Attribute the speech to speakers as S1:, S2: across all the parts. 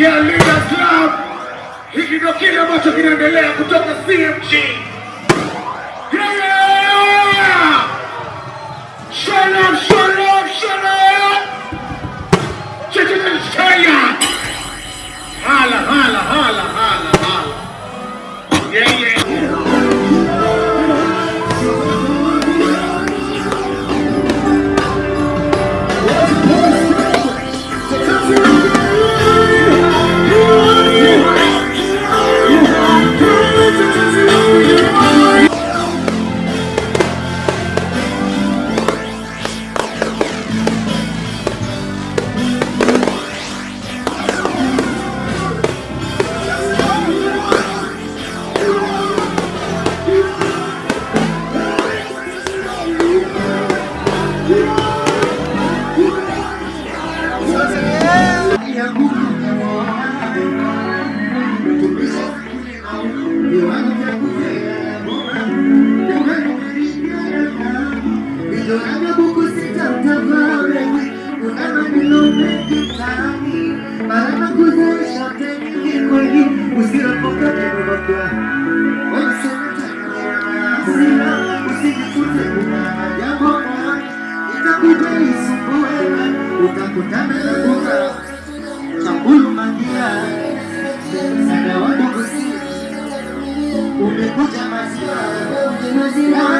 S1: Yeah, Leaders Club. Hiki ndio kile ambacho kinaendelea kutoka CMG.
S2: Utakutana Cause you want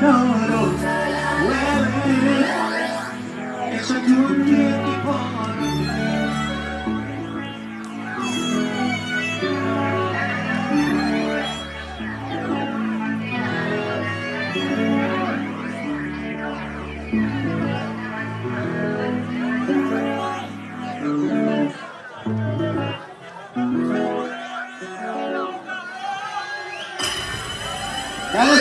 S2: know.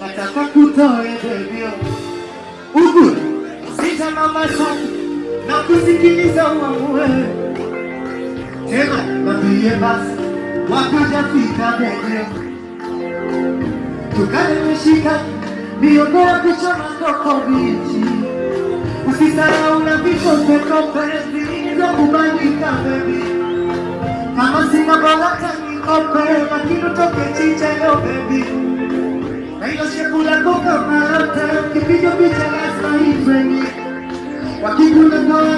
S2: nataka kutoe bebio huku sita mama sana na kusikiliza uamue tena mambie basi wakuja fika bebio tukale meshika ya kuchoma koko bichi usisahau na vikopekope zilizokubalika bebi. Kama sina baraka nikope lakini utoke chichelo bebi na hilo shekula koka mayote kipiga picha lazima ifeni wakikuna ndoa